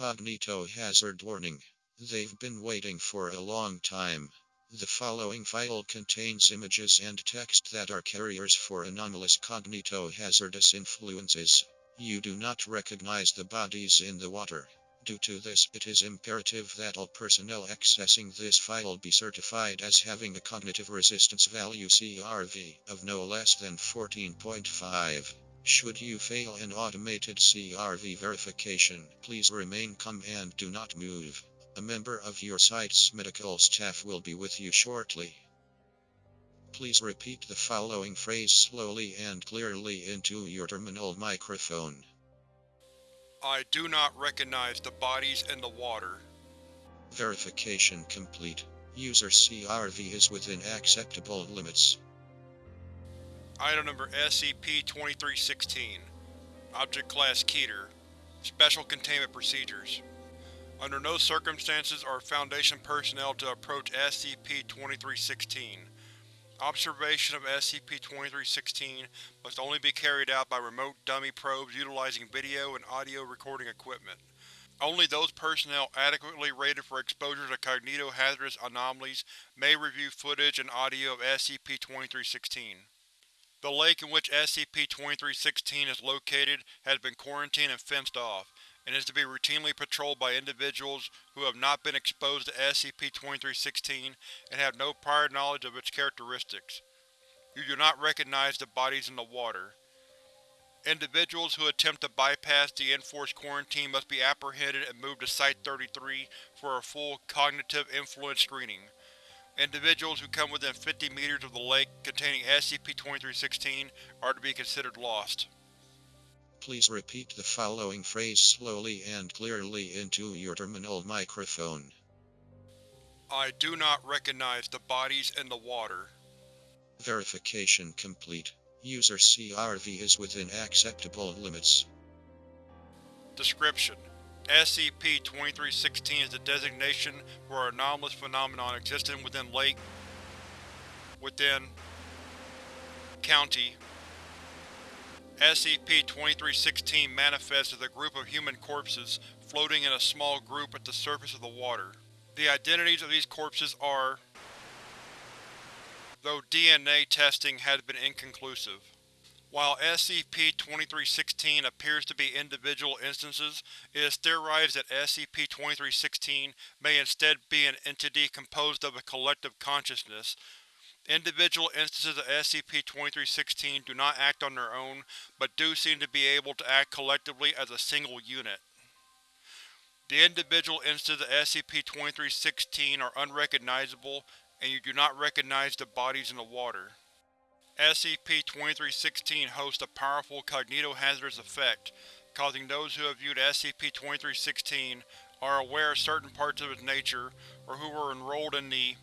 Cognitohazard warning. They've been waiting for a long time. The following file contains images and text that are carriers for anomalous cognitohazardous influences. You do not recognize the bodies in the water. Due to this, it is imperative that all personnel accessing this file be certified as having a cognitive resistance value CRV of no less than 14.5. Should you fail an automated CRV verification, please remain calm and do not move. A member of your site's medical staff will be with you shortly. Please repeat the following phrase slowly and clearly into your terminal microphone. I do not recognize the bodies in the water. Verification complete. User CRV is within acceptable limits. Item number SCP-2316 Object Class Keter Special Containment Procedures Under no circumstances are Foundation personnel to approach SCP-2316. Observation of SCP-2316 must only be carried out by remote dummy probes utilizing video and audio recording equipment. Only those personnel adequately rated for exposure to cognitohazardous anomalies may review footage and audio of SCP-2316. The lake in which SCP-2316 is located has been quarantined and fenced off, and is to be routinely patrolled by individuals who have not been exposed to SCP-2316 and have no prior knowledge of its characteristics. You do not recognize the bodies in the water. Individuals who attempt to bypass the enforced quarantine must be apprehended and moved to Site-33 for a full cognitive influence screening. Individuals who come within 50 meters of the lake containing SCP-2316 are to be considered lost. Please repeat the following phrase slowly and clearly into your terminal microphone. I do not recognize the bodies in the water. Verification complete. User CRV is within acceptable limits. Description: SCP-2316 is the designation for an anomalous phenomenon existing within Lake within County. SCP-2316 manifests as a group of human corpses floating in a small group at the surface of the water. The identities of these corpses are though DNA testing has been inconclusive. While SCP-2316 appears to be individual instances, it is theorized that SCP-2316 may instead be an entity composed of a collective consciousness. Individual instances of SCP-2316 do not act on their own, but do seem to be able to act collectively as a single unit. The individual instances of SCP-2316 are unrecognizable, and you do not recognize the bodies in the water. SCP-2316 hosts a powerful cognitohazardous effect, causing those who have viewed SCP-2316 are aware of certain parts of its nature, or who were enrolled in the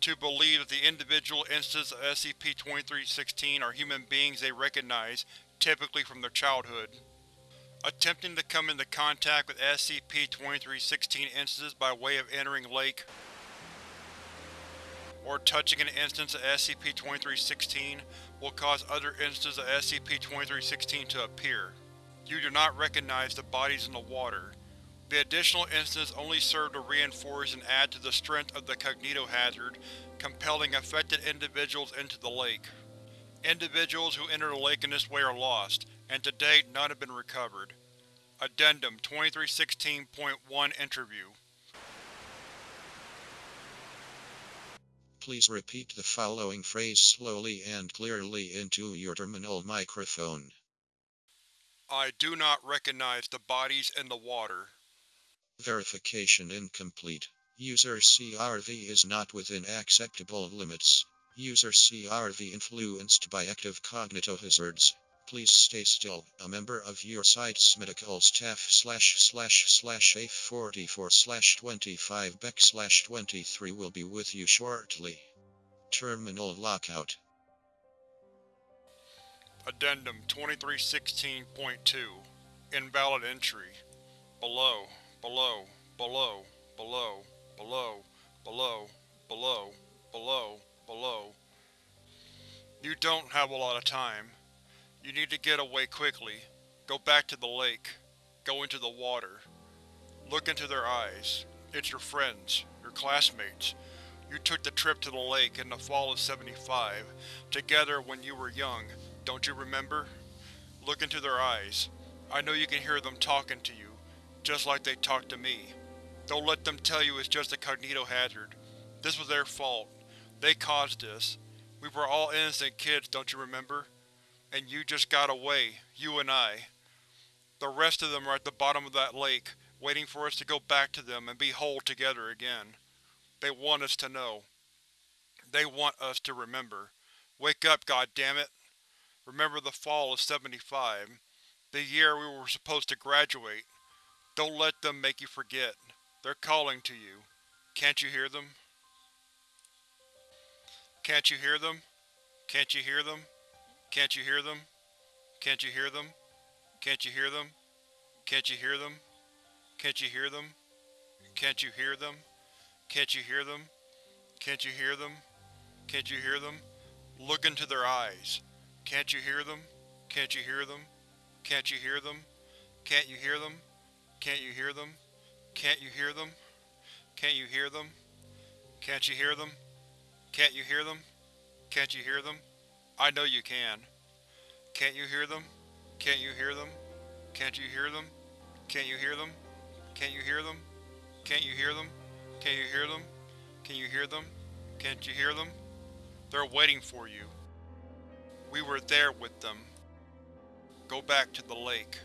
to believe that the individual instances of SCP-2316 are human beings they recognize, typically from their childhood. Attempting to come into contact with SCP-2316 instances by way of entering Lake or touching an instance of SCP-2316 will cause other instances of SCP-2316 to appear. You do not recognize the bodies in the water. The additional instances only serve to reinforce and add to the strength of the cognitohazard, compelling affected individuals into the lake. Individuals who enter the lake in this way are lost, and to date none have been recovered. Addendum 2316.1 Interview Please repeat the following phrase slowly and clearly into your terminal microphone. I do not recognize the bodies in the water. Verification incomplete. User CRV is not within acceptable limits. User CRV influenced by active cognitohazards. Please stay still. A member of your site's medical staff slash slash slash A44 slash 25 back slash 23 will be with you shortly. Terminal lockout. Addendum 2316.2 Invalid entry. Below, below, below, below, below, below, below, below, below. You don't have a lot of time. You need to get away quickly. Go back to the lake. Go into the water. Look into their eyes. It's your friends, your classmates. You took the trip to the lake in the fall of 75, together when you were young, don't you remember? Look into their eyes. I know you can hear them talking to you, just like they talk to me. Don't let them tell you it's just a cognito hazard. This was their fault. They caused this. We were all innocent kids, don't you remember? And you just got away, you and I. The rest of them are at the bottom of that lake, waiting for us to go back to them and be whole together again. They want us to know. They want us to remember. Wake up, goddammit! Remember the fall of 75. The year we were supposed to graduate. Don't let them make you forget. They're calling to you. Can't you hear them? Can't you hear them? Can't you hear them? Can't you hear them? Can't you hear them? Can't you hear them? Can't you hear them? Can't you hear them? Can't you hear them? Can't you hear them? Can't you hear them? Can't you hear them? Look into their eyes. Can't you hear them? Can't you hear them? Can't you hear them? Can't you hear them? Can't you hear them? Can't you hear them? Can't you hear them? Can't you hear them? Can't you hear them? Can't you hear them? I know you can. Can't you hear them? Can't you hear them? Can't you hear them? Can't you hear them? Can't you hear them? Can't you hear them? Can't you hear them? Can you hear them? Can't you hear them? They're waiting for you. We were there with them. Go back to the lake.